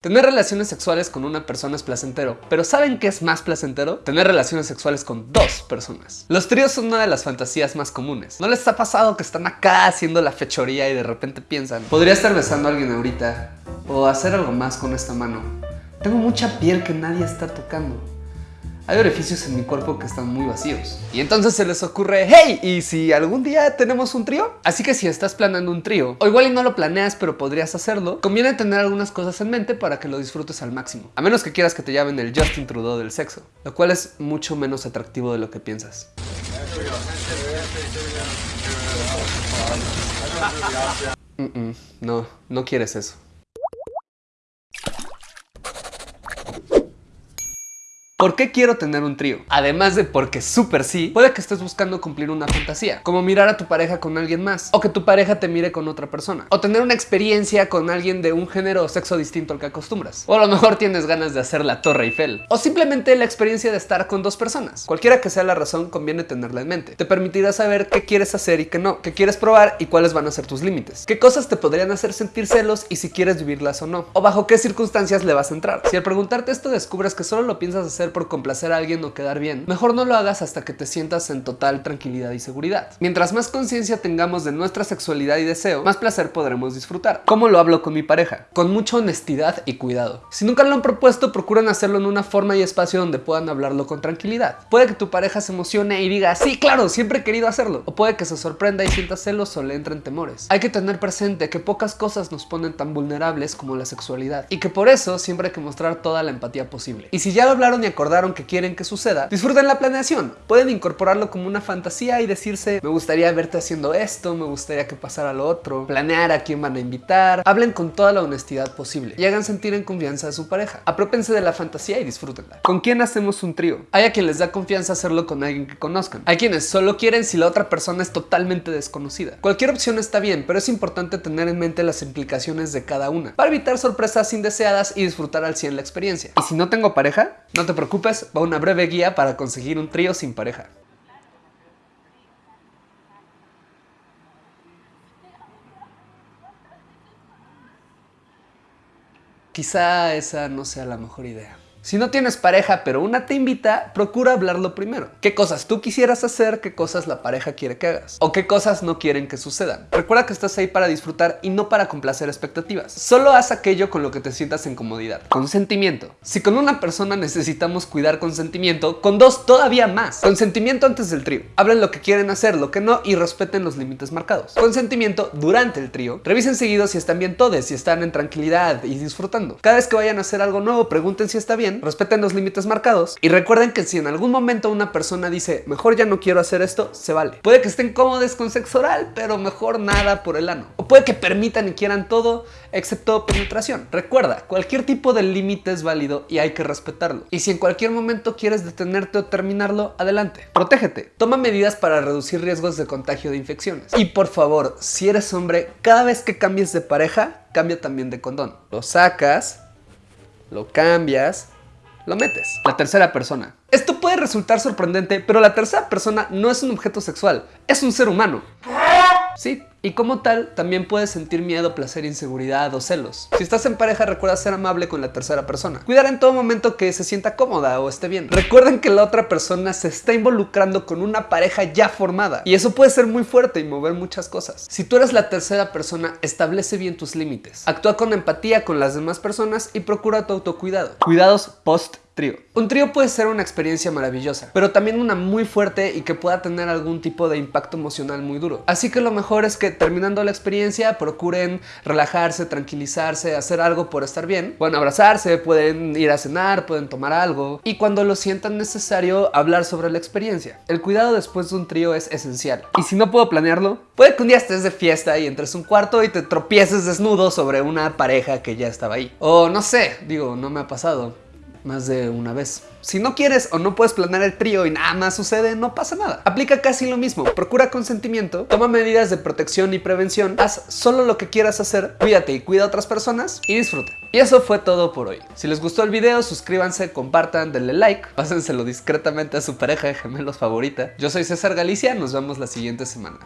Tener relaciones sexuales con una persona es placentero, pero ¿saben qué es más placentero? Tener relaciones sexuales con dos personas. Los tríos son una de las fantasías más comunes. ¿No les ha pasado que están acá haciendo la fechoría y de repente piensan Podría estar besando a alguien ahorita, o hacer algo más con esta mano. Tengo mucha piel que nadie está tocando hay orificios en mi cuerpo que están muy vacíos. Y entonces se les ocurre, hey, ¿y si algún día tenemos un trío? Así que si estás planeando un trío, o igual y no lo planeas pero podrías hacerlo, conviene tener algunas cosas en mente para que lo disfrutes al máximo. A menos que quieras que te llamen el Justin Trudeau del sexo, lo cual es mucho menos atractivo de lo que piensas. no, no quieres eso. ¿Por qué quiero tener un trío? Además de porque súper sí, puede que estés buscando cumplir una fantasía, como mirar a tu pareja con alguien más, o que tu pareja te mire con otra persona, o tener una experiencia con alguien de un género o sexo distinto al que acostumbras, o a lo mejor tienes ganas de hacer la Torre Eiffel, o simplemente la experiencia de estar con dos personas. Cualquiera que sea la razón, conviene tenerla en mente. Te permitirá saber qué quieres hacer y qué no, qué quieres probar y cuáles van a ser tus límites, qué cosas te podrían hacer sentir celos y si quieres vivirlas o no, o bajo qué circunstancias le vas a entrar. Si al preguntarte esto descubres que solo lo piensas hacer por complacer a alguien o quedar bien, mejor no lo hagas hasta que te sientas en total tranquilidad y seguridad. Mientras más conciencia tengamos de nuestra sexualidad y deseo, más placer podremos disfrutar. ¿Cómo lo hablo con mi pareja? Con mucha honestidad y cuidado. Si nunca lo han propuesto, procuren hacerlo en una forma y espacio donde puedan hablarlo con tranquilidad. Puede que tu pareja se emocione y diga, sí, claro, siempre he querido hacerlo. O puede que se sorprenda y sienta celos o le entren temores. Hay que tener presente que pocas cosas nos ponen tan vulnerables como la sexualidad y que por eso siempre hay que mostrar toda la empatía posible. Y si ya lo hablaron y acordaron que quieren que suceda, disfruten la planeación. Pueden incorporarlo como una fantasía y decirse, me gustaría verte haciendo esto, me gustaría que pasara lo otro, planear a quién van a invitar. Hablen con toda la honestidad posible y hagan sentir en confianza a su pareja. Apropense de la fantasía y disfrútenla. ¿Con quién hacemos un trío? Hay a quien les da confianza hacerlo con alguien que conozcan. Hay quienes solo quieren si la otra persona es totalmente desconocida. Cualquier opción está bien, pero es importante tener en mente las implicaciones de cada una para evitar sorpresas indeseadas y disfrutar al 100 la experiencia. Y si no tengo pareja, no te preocupes, va una breve guía para conseguir un trío sin pareja. Quizá esa no sea la mejor idea. Si no tienes pareja, pero una te invita, procura hablarlo primero. ¿Qué cosas tú quisieras hacer? ¿Qué cosas la pareja quiere que hagas? ¿O qué cosas no quieren que sucedan? Recuerda que estás ahí para disfrutar y no para complacer expectativas. Solo haz aquello con lo que te sientas en comodidad. Consentimiento. Si con una persona necesitamos cuidar consentimiento, con dos todavía más. Consentimiento antes del trío. Hablen lo que quieren hacer, lo que no y respeten los límites marcados. Consentimiento durante el trío. Revisen seguido si están bien todos, si están en tranquilidad y disfrutando. Cada vez que vayan a hacer algo nuevo, pregunten si está bien respeten los límites marcados y recuerden que si en algún momento una persona dice mejor ya no quiero hacer esto, se vale. Puede que estén cómodos con sexo oral, pero mejor nada por el ano. O puede que permitan y quieran todo excepto penetración. Recuerda, cualquier tipo de límite es válido y hay que respetarlo. Y si en cualquier momento quieres detenerte o terminarlo, adelante. Protégete. Toma medidas para reducir riesgos de contagio de infecciones. Y por favor, si eres hombre, cada vez que cambies de pareja, cambia también de condón. Lo sacas, lo cambias lo metes. La tercera persona. Esto puede resultar sorprendente, pero la tercera persona no es un objeto sexual, es un ser humano. Sí, y como tal, también puedes sentir miedo, placer, inseguridad o celos. Si estás en pareja, recuerda ser amable con la tercera persona. Cuidar en todo momento que se sienta cómoda o esté bien. Recuerden que la otra persona se está involucrando con una pareja ya formada. Y eso puede ser muy fuerte y mover muchas cosas. Si tú eres la tercera persona, establece bien tus límites. Actúa con empatía con las demás personas y procura tu autocuidado. Cuidados post Un trío puede ser una experiencia maravillosa, pero también una muy fuerte y que pueda tener algún tipo de impacto emocional muy duro. Así que lo mejor es que terminando la experiencia procuren relajarse, tranquilizarse, hacer algo por estar bien. Pueden abrazarse, pueden ir a cenar, pueden tomar algo y cuando lo sientan necesario hablar sobre la experiencia. El cuidado después de un trío es esencial. Y si no puedo planearlo, puede que un día estés de fiesta y entres a un cuarto y te tropieces desnudo sobre una pareja que ya estaba ahí. O no sé, digo, no me ha pasado más de una vez. Si no quieres o no puedes planear el trío y nada más sucede, no pasa nada. Aplica casi lo mismo. Procura consentimiento, toma medidas de protección y prevención, haz solo lo que quieras hacer, cuídate y cuida a otras personas y disfruta. Y eso fue todo por hoy. Si les gustó el video, suscríbanse, compartan, denle like, pásenselo discretamente a su pareja de gemelos favorita. Yo soy César Galicia, nos vemos la siguiente semana.